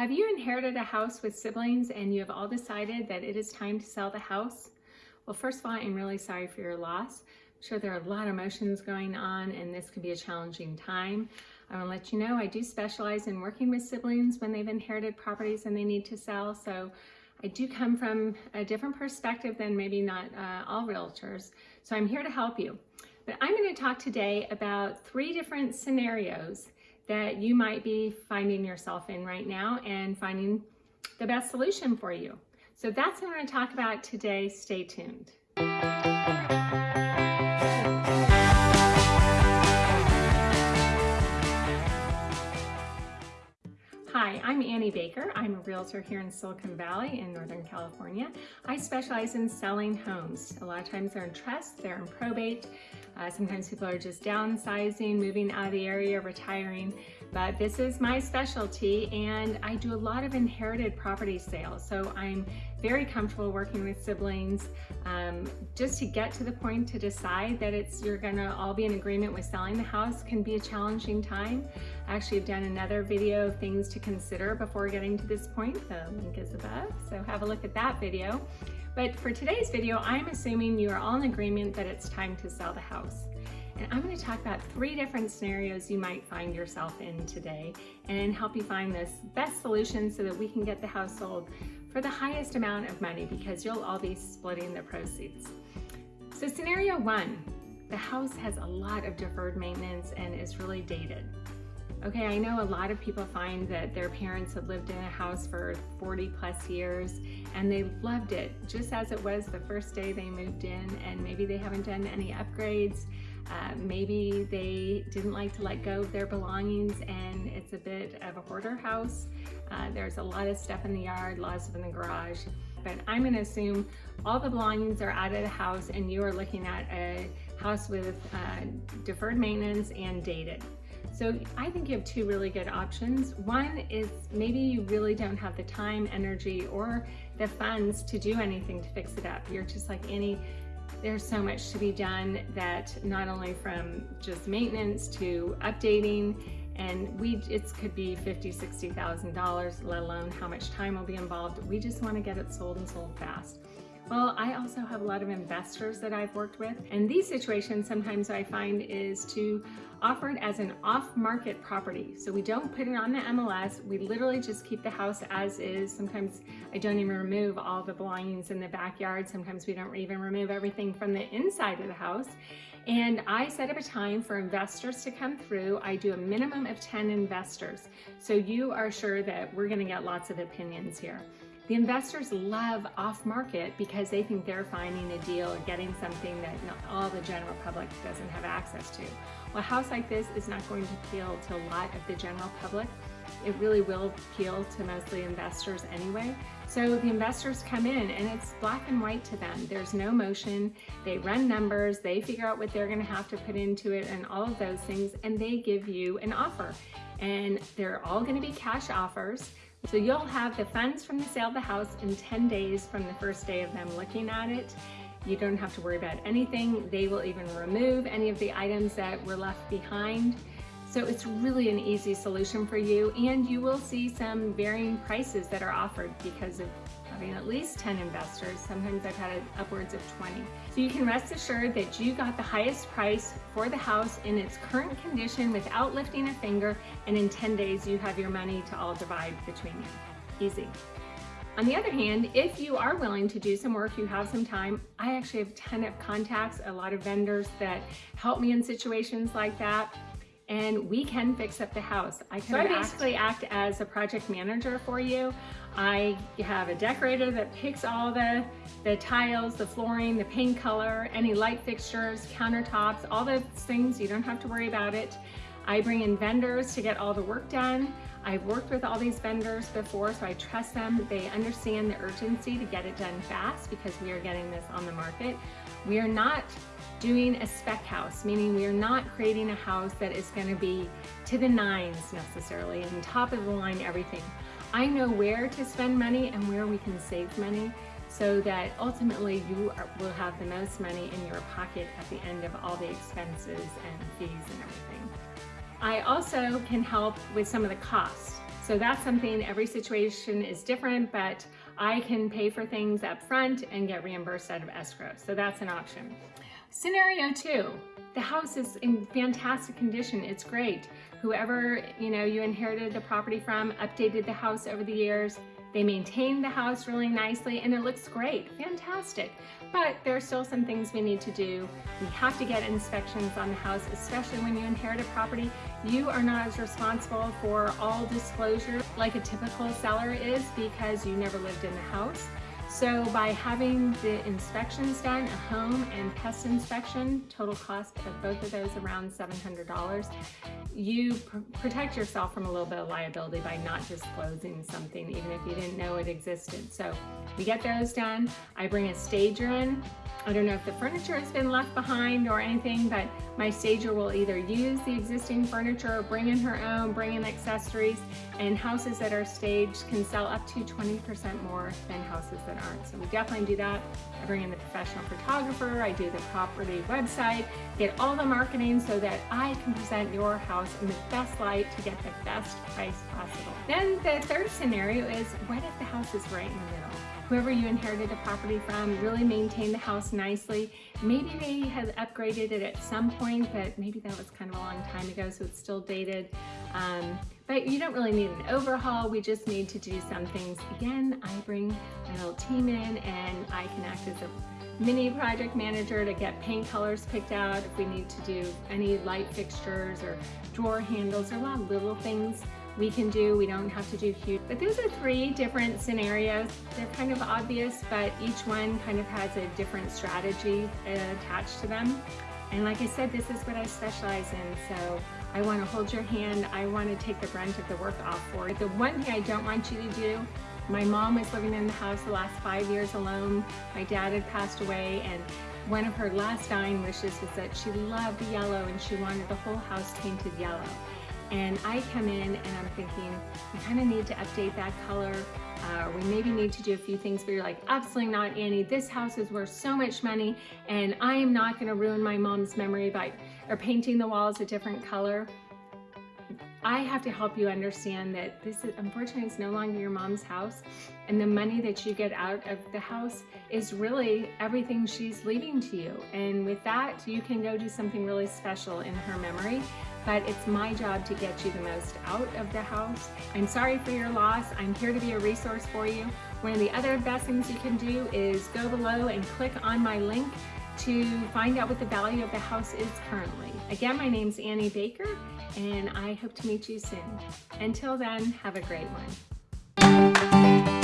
Have you inherited a house with siblings and you have all decided that it is time to sell the house? Well, first of all, I'm really sorry for your loss. I'm sure there are a lot of emotions going on and this could be a challenging time. I want to let you know I do specialize in working with siblings when they've inherited properties and they need to sell. So I do come from a different perspective than maybe not uh, all realtors. So I'm here to help you. But I'm going to talk today about three different scenarios that you might be finding yourself in right now and finding the best solution for you. So that's what I'm going to talk about today. Stay tuned. Hi, I'm Annie Baker. I'm a realtor here in Silicon Valley in Northern California. I specialize in selling homes. A lot of times they're in trust, they're in probate, uh, sometimes people are just downsizing, moving out of the area, retiring, but this is my specialty and I do a lot of inherited property sales. So I'm very comfortable working with siblings um, just to get to the point to decide that it's you're gonna all be in agreement with selling the house can be a challenging time. I actually have done another video of things to consider before getting to this point. The link is above, so have a look at that video. But for today's video, I'm assuming you are all in agreement that it's time to sell the house. And I'm gonna talk about three different scenarios you might find yourself in today and help you find this best solution so that we can get the house sold for the highest amount of money because you'll all be splitting the proceeds. So scenario one, the house has a lot of deferred maintenance and is really dated. Okay, I know a lot of people find that their parents have lived in a house for 40 plus years and they loved it just as it was the first day they moved in and maybe they haven't done any upgrades. Uh, maybe they didn't like to let go of their belongings and it's a bit of a hoarder house. Uh, there's a lot of stuff in the yard, lots of in the garage. But I'm gonna assume all the belongings are out of the house and you are looking at a house with uh, deferred maintenance and dated. So I think you have two really good options. One is maybe you really don't have the time, energy, or the funds to do anything to fix it up. You're just like any, there's so much to be done that not only from just maintenance to updating and we it could be fifty sixty thousand dollars let alone how much time will be involved. We just want to get it sold and sold fast well, I also have a lot of investors that I've worked with, and these situations sometimes I find is to offer it as an off-market property. So we don't put it on the MLS, we literally just keep the house as is. Sometimes I don't even remove all the belongings in the backyard. Sometimes we don't even remove everything from the inside of the house. And I set up a time for investors to come through. I do a minimum of 10 investors. So you are sure that we're gonna get lots of opinions here. The investors love off market because they think they're finding a deal or getting something that not all the general public doesn't have access to. Well, a house like this is not going to appeal to a lot of the general public. It really will appeal to mostly investors anyway. So the investors come in and it's black and white to them. There's no motion. They run numbers. They figure out what they're going to have to put into it and all of those things. And they give you an offer. And they're all going to be cash offers. So you'll have the funds from the sale of the house in 10 days from the first day of them looking at it. You don't have to worry about anything. They will even remove any of the items that were left behind. So it's really an easy solution for you and you will see some varying prices that are offered because of having at least 10 investors. Sometimes I've had upwards of 20. So you can rest assured that you got the highest price for the house in its current condition without lifting a finger and in 10 days you have your money to all divide between you. Easy. On the other hand, if you are willing to do some work, you have some time, I actually have a ton of contacts, a lot of vendors that help me in situations like that and we can fix up the house. I can so I basically act as a project manager for you. I have a decorator that picks all the, the tiles, the flooring, the paint color, any light fixtures, countertops, all those things. You don't have to worry about it. I bring in vendors to get all the work done. I've worked with all these vendors before, so I trust them. They understand the urgency to get it done fast because we are getting this on the market. We are not doing a spec house, meaning we are not creating a house that is gonna be to the nines necessarily and top of the line everything. I know where to spend money and where we can save money so that ultimately you are, will have the most money in your pocket at the end of all the expenses and fees and everything. I also can help with some of the costs. So that's something, every situation is different, but I can pay for things up front and get reimbursed out of escrow. So that's an option. Scenario two, the house is in fantastic condition. It's great. Whoever, you know, you inherited the property from, updated the house over the years, they maintain the house really nicely and it looks great, fantastic. But there are still some things we need to do. We have to get inspections on the house, especially when you inherit a property. You are not as responsible for all disclosure like a typical seller is because you never lived in the house. So by having the inspections done, a home and pest inspection, total cost of both of those around $700, you pr protect yourself from a little bit of liability by not disclosing something even if you didn't know it existed. So we get those done. I bring a stager in I don't know if the furniture has been left behind or anything, but my stager will either use the existing furniture or bring in her own, bring in accessories, and houses that are staged can sell up to 20% more than houses that aren't. So we definitely do that. I bring in the professional photographer, I do the property website, get all the marketing so that I can present your house in the best light to get the best price possible. Then the third scenario is, what if the house is right in the middle? whoever you inherited the property from really maintained the house nicely. Maybe they had upgraded it at some point, but maybe that was kind of a long time ago, so it's still dated. Um, but you don't really need an overhaul. We just need to do some things. Again, I bring my little team in and I can act as a mini project manager to get paint colors picked out if we need to do any light fixtures or drawer handles or a lot of little things we can do. We don't have to do huge. But those are three different scenarios. They're kind of obvious, but each one kind of has a different strategy attached to them. And like I said, this is what I specialize in. So I want to hold your hand. I want to take the brunt of the work off for you. The one thing I don't want you to do, my mom was living in the house the last five years alone. My dad had passed away and one of her last dying wishes was that she loved yellow and she wanted the whole house painted yellow and I come in and I'm thinking, we kind of need to update that color. Uh, we maybe need to do a few things but you're like, absolutely not, Annie. This house is worth so much money and I am not gonna ruin my mom's memory by or painting the walls a different color. I have to help you understand that this is unfortunately it's no longer your mom's house and the money that you get out of the house is really everything she's leaving to you and with that you can go do something really special in her memory but it's my job to get you the most out of the house. I'm sorry for your loss. I'm here to be a resource for you. One of the other best things you can do is go below and click on my link to find out what the value of the house is currently. Again, my name's Annie Baker, and I hope to meet you soon. Until then, have a great one.